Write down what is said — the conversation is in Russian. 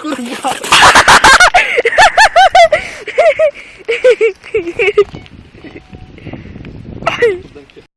Курва.